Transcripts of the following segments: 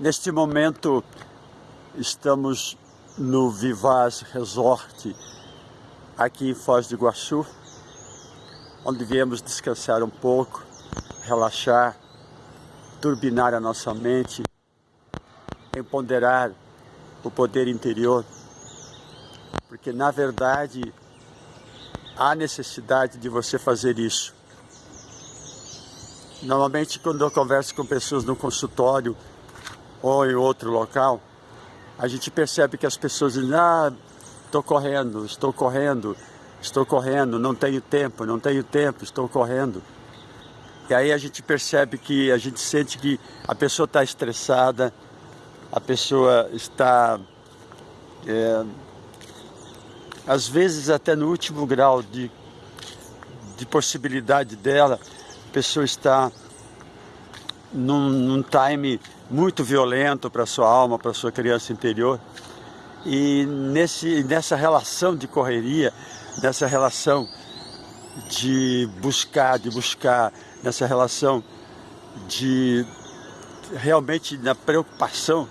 Neste momento estamos no Vivaz Resort aqui em Foz do Iguaçu, onde viemos descansar um pouco, relaxar, turbinar a nossa mente, empoderar o poder interior, porque na verdade há necessidade de você fazer isso. Normalmente quando eu converso com pessoas no consultório ou em outro local, a gente percebe que as pessoas dizem, ah, estou correndo, estou correndo, estou correndo, não tenho tempo, não tenho tempo, estou correndo. E aí a gente percebe que, a gente sente que a pessoa está estressada, a pessoa está, é, às vezes até no último grau de, de possibilidade dela, a pessoa está num, num time muito violento para a sua alma, para a sua criança interior. E nesse, nessa relação de correria, nessa relação de buscar, de buscar, nessa relação de realmente na preocupação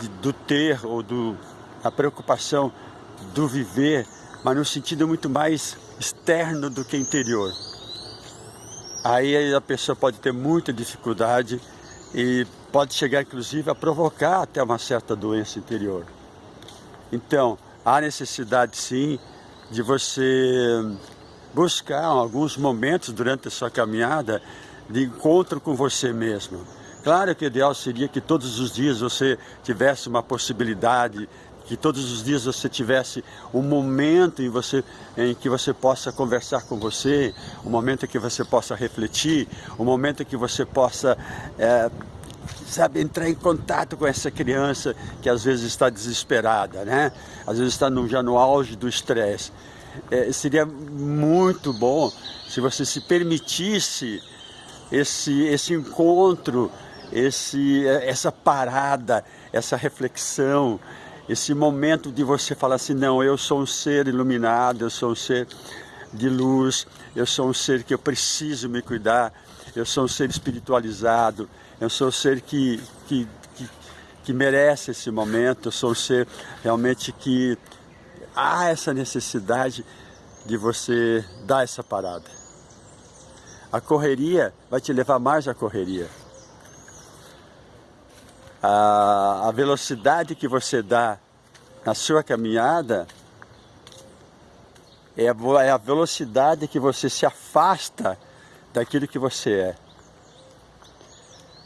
de, do ter ou do, a preocupação do viver, mas no sentido muito mais externo do que interior. Aí a pessoa pode ter muita dificuldade e pode chegar inclusive a provocar até uma certa doença interior. Então, há necessidade sim de você buscar alguns momentos durante a sua caminhada de encontro com você mesmo. Claro que o ideal seria que todos os dias você tivesse uma possibilidade, que todos os dias você tivesse um momento em, você, em que você possa conversar com você, um momento em que você possa refletir, um momento em que você possa é, sabe, entrar em contato com essa criança que às vezes está desesperada, né? Às vezes está no, já no auge do estresse. É, seria muito bom se você se permitisse esse, esse encontro, esse, essa parada, essa reflexão, esse momento de você falar assim, não, eu sou um ser iluminado, eu sou um ser de luz, eu sou um ser que eu preciso me cuidar, eu sou um ser espiritualizado, eu sou um ser que, que, que, que merece esse momento, eu sou um ser realmente que há essa necessidade de você dar essa parada. A correria vai te levar mais à correria. A, a velocidade que você dá na sua caminhada é é a velocidade que você se afasta daquilo que você é.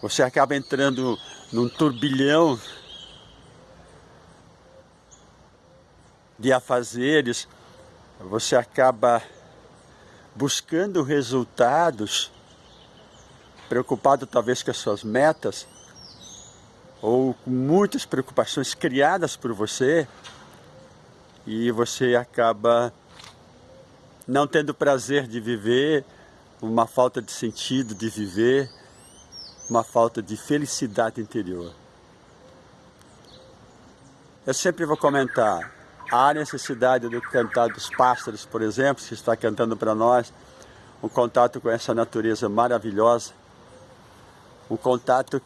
Você acaba entrando num turbilhão de afazeres, você acaba buscando resultados, preocupado talvez com as suas metas, ou com muitas preocupações criadas por você, e você acaba não tendo prazer de viver, uma falta de sentido de viver, uma falta de felicidade interior. Eu sempre vou comentar, há necessidade do cantar dos pássaros, por exemplo, que está cantando para nós, um contato com essa natureza maravilhosa, um contato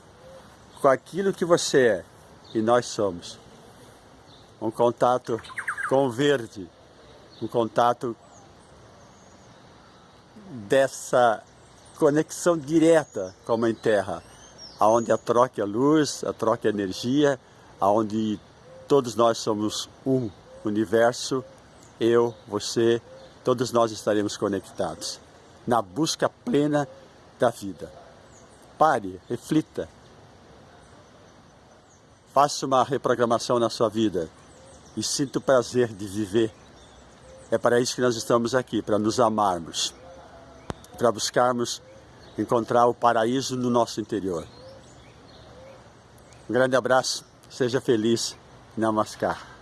com aquilo que você é e nós somos. Um contato com o verde, um contato dessa conexão direta com a Mãe Terra, aonde a troca é luz, a troca é energia, aonde todos nós somos um universo, eu, você, todos nós estaremos conectados na busca plena da vida. Pare, reflita, faça uma reprogramação na sua vida e sinta o prazer de viver. É para isso que nós estamos aqui, para nos amarmos, para buscarmos encontrar o paraíso no nosso interior. Um grande abraço, seja feliz, Namaskar.